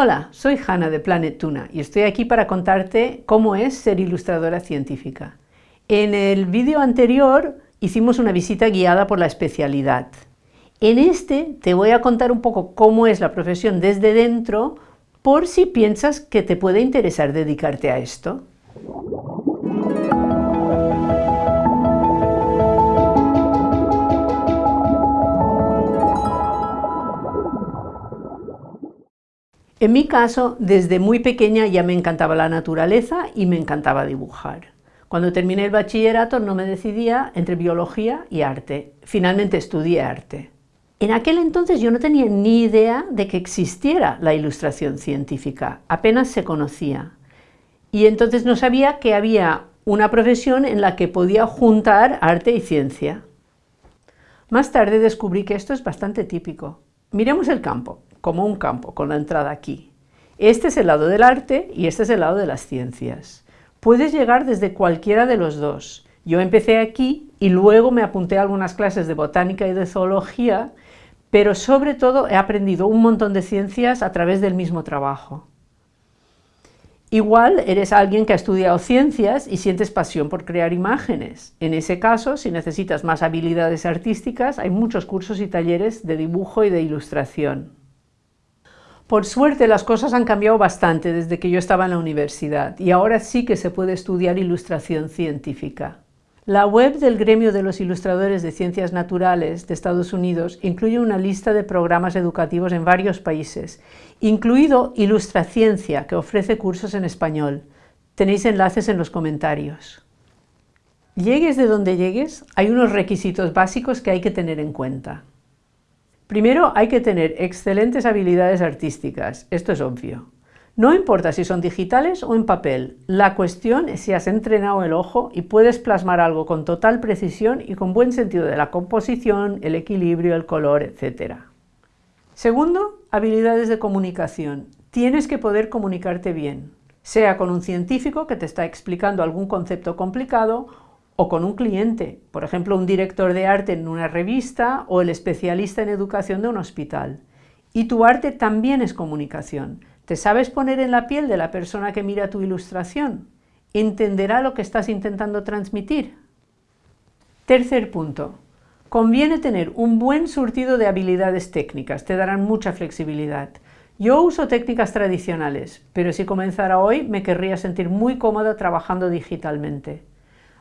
Hola, soy Hanna de Planet Tuna y estoy aquí para contarte cómo es ser ilustradora científica. En el vídeo anterior hicimos una visita guiada por la especialidad. En este te voy a contar un poco cómo es la profesión desde dentro por si piensas que te puede interesar dedicarte a esto. En mi caso, desde muy pequeña ya me encantaba la naturaleza y me encantaba dibujar. Cuando terminé el bachillerato no me decidía entre biología y arte. Finalmente estudié arte. En aquel entonces yo no tenía ni idea de que existiera la ilustración científica, apenas se conocía. Y entonces no sabía que había una profesión en la que podía juntar arte y ciencia. Más tarde descubrí que esto es bastante típico. Miremos el campo como un campo, con la entrada aquí. Este es el lado del arte y este es el lado de las ciencias. Puedes llegar desde cualquiera de los dos. Yo empecé aquí y luego me apunté a algunas clases de botánica y de zoología, pero sobre todo he aprendido un montón de ciencias a través del mismo trabajo. Igual eres alguien que ha estudiado ciencias y sientes pasión por crear imágenes. En ese caso, si necesitas más habilidades artísticas, hay muchos cursos y talleres de dibujo y de ilustración. Por suerte las cosas han cambiado bastante desde que yo estaba en la universidad y ahora sí que se puede estudiar ilustración científica. La web del Gremio de los Ilustradores de Ciencias Naturales de Estados Unidos incluye una lista de programas educativos en varios países, incluido Ilustraciencia, que ofrece cursos en español. Tenéis enlaces en los comentarios. Llegues de donde llegues, hay unos requisitos básicos que hay que tener en cuenta. Primero hay que tener excelentes habilidades artísticas, esto es obvio. No importa si son digitales o en papel, la cuestión es si has entrenado el ojo y puedes plasmar algo con total precisión y con buen sentido de la composición, el equilibrio, el color, etc. Segundo, habilidades de comunicación. Tienes que poder comunicarte bien, sea con un científico que te está explicando algún concepto complicado o con un cliente, por ejemplo un director de arte en una revista o el especialista en educación de un hospital. Y tu arte también es comunicación. ¿Te sabes poner en la piel de la persona que mira tu ilustración? ¿Entenderá lo que estás intentando transmitir? Tercer punto. Conviene tener un buen surtido de habilidades técnicas, te darán mucha flexibilidad. Yo uso técnicas tradicionales, pero si comenzara hoy me querría sentir muy cómoda trabajando digitalmente.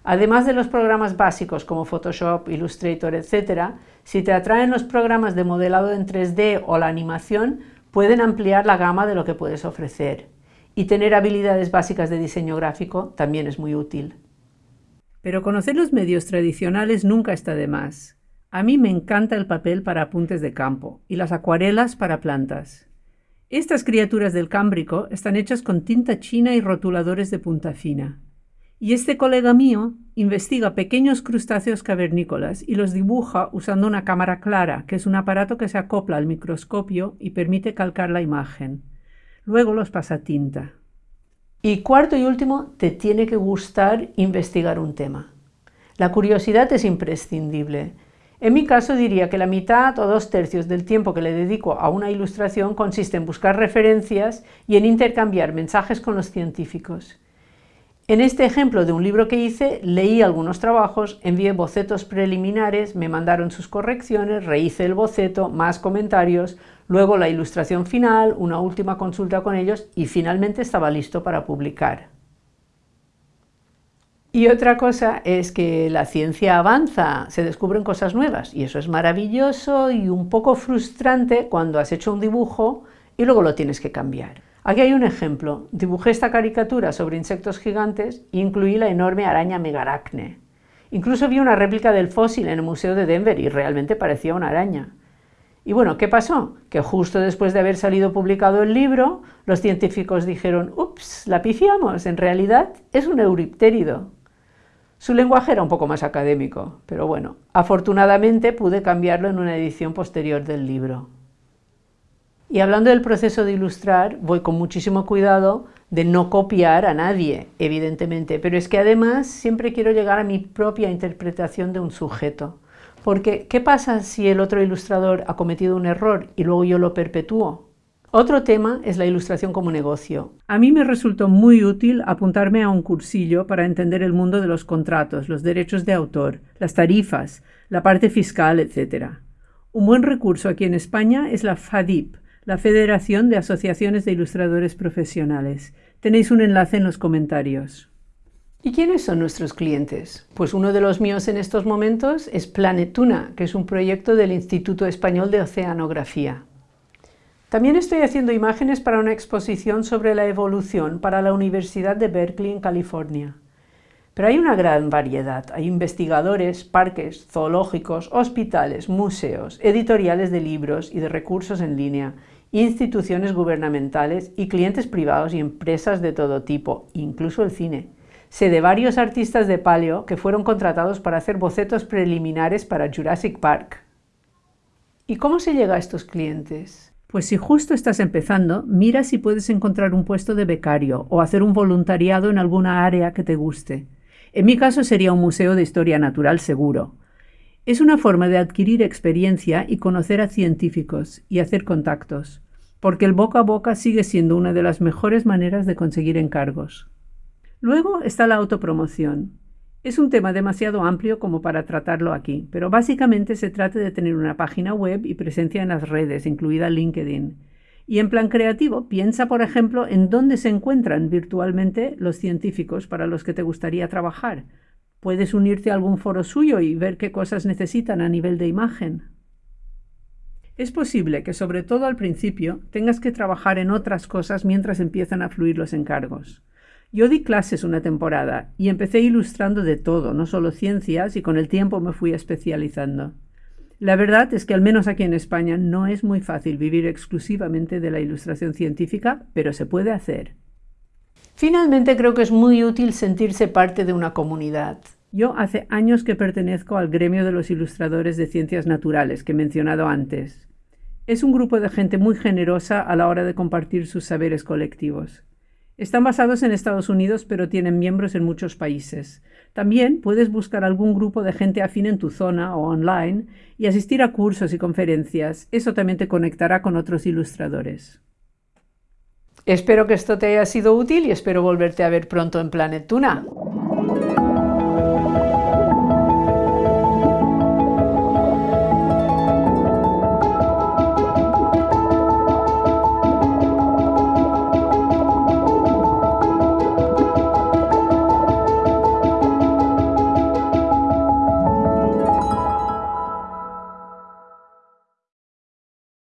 Además de los programas básicos como Photoshop, Illustrator, etc., si te atraen los programas de modelado en 3D o la animación, pueden ampliar la gama de lo que puedes ofrecer. Y tener habilidades básicas de diseño gráfico también es muy útil. Pero conocer los medios tradicionales nunca está de más. A mí me encanta el papel para apuntes de campo y las acuarelas para plantas. Estas criaturas del Cámbrico están hechas con tinta china y rotuladores de punta fina. Y este colega mío investiga pequeños crustáceos cavernícolas y los dibuja usando una cámara clara, que es un aparato que se acopla al microscopio y permite calcar la imagen. Luego los pasa tinta. Y cuarto y último, te tiene que gustar investigar un tema. La curiosidad es imprescindible. En mi caso diría que la mitad o dos tercios del tiempo que le dedico a una ilustración consiste en buscar referencias y en intercambiar mensajes con los científicos. En este ejemplo de un libro que hice, leí algunos trabajos, envié bocetos preliminares, me mandaron sus correcciones, rehice el boceto, más comentarios, luego la ilustración final, una última consulta con ellos y finalmente estaba listo para publicar. Y otra cosa es que la ciencia avanza, se descubren cosas nuevas y eso es maravilloso y un poco frustrante cuando has hecho un dibujo y luego lo tienes que cambiar. Aquí hay un ejemplo. Dibujé esta caricatura sobre insectos gigantes e incluí la enorme araña megaracne. Incluso vi una réplica del fósil en el Museo de Denver y realmente parecía una araña. Y bueno, ¿qué pasó? Que justo después de haber salido publicado el libro, los científicos dijeron, ups, la pifiamos, en realidad es un euriptérido. Su lenguaje era un poco más académico, pero bueno, afortunadamente pude cambiarlo en una edición posterior del libro. Y hablando del proceso de ilustrar, voy con muchísimo cuidado de no copiar a nadie, evidentemente, pero es que además siempre quiero llegar a mi propia interpretación de un sujeto. Porque, ¿qué pasa si el otro ilustrador ha cometido un error y luego yo lo perpetúo? Otro tema es la ilustración como negocio. A mí me resultó muy útil apuntarme a un cursillo para entender el mundo de los contratos, los derechos de autor, las tarifas, la parte fiscal, etc. Un buen recurso aquí en España es la FADIP, la Federación de Asociaciones de Ilustradores Profesionales. Tenéis un enlace en los comentarios. ¿Y quiénes son nuestros clientes? Pues uno de los míos en estos momentos es Planetuna, que es un proyecto del Instituto Español de Oceanografía. También estoy haciendo imágenes para una exposición sobre la evolución para la Universidad de Berkeley en California. Pero hay una gran variedad. Hay investigadores, parques, zoológicos, hospitales, museos, editoriales de libros y de recursos en línea, instituciones gubernamentales y clientes privados y empresas de todo tipo, incluso el cine. Sé de varios artistas de paleo que fueron contratados para hacer bocetos preliminares para Jurassic Park. ¿Y cómo se llega a estos clientes? Pues si justo estás empezando, mira si puedes encontrar un puesto de becario o hacer un voluntariado en alguna área que te guste. En mi caso sería un museo de historia natural seguro. Es una forma de adquirir experiencia y conocer a científicos y hacer contactos, porque el boca a boca sigue siendo una de las mejores maneras de conseguir encargos. Luego está la autopromoción. Es un tema demasiado amplio como para tratarlo aquí, pero básicamente se trata de tener una página web y presencia en las redes, incluida LinkedIn. Y en plan creativo, piensa, por ejemplo, en dónde se encuentran virtualmente los científicos para los que te gustaría trabajar. Puedes unirte a algún foro suyo y ver qué cosas necesitan a nivel de imagen. Es posible que, sobre todo al principio, tengas que trabajar en otras cosas mientras empiezan a fluir los encargos. Yo di clases una temporada y empecé ilustrando de todo, no solo ciencias, y con el tiempo me fui especializando. La verdad es que al menos aquí en España no es muy fácil vivir exclusivamente de la ilustración científica, pero se puede hacer. Finalmente creo que es muy útil sentirse parte de una comunidad. Yo hace años que pertenezco al gremio de los ilustradores de ciencias naturales que he mencionado antes. Es un grupo de gente muy generosa a la hora de compartir sus saberes colectivos. Están basados en Estados Unidos, pero tienen miembros en muchos países. También puedes buscar algún grupo de gente afín en tu zona o online y asistir a cursos y conferencias. Eso también te conectará con otros ilustradores. Espero que esto te haya sido útil y espero volverte a ver pronto en Planet Tuna.